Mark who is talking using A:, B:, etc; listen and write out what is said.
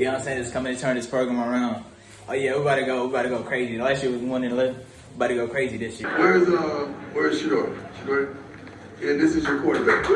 A: Deion Sanders coming to turn this program around. Oh yeah, we about to go, we about to go crazy. Last year was one and eleven. We about to go crazy this year.
B: Where's uh where's Shedeur? Shedeur? And this is your quarterback.